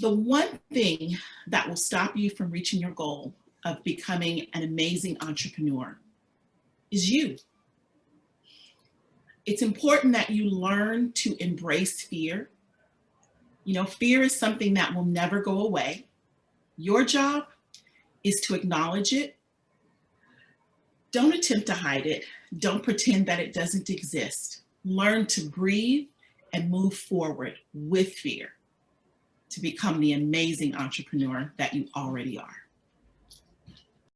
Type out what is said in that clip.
the one thing that will stop you from reaching your goal of becoming an amazing entrepreneur is you. It's important that you learn to embrace fear. You know, fear is something that will never go away. Your job is to acknowledge it. Don't attempt to hide it. Don't pretend that it doesn't exist. Learn to breathe and move forward with fear to become the amazing entrepreneur that you already are.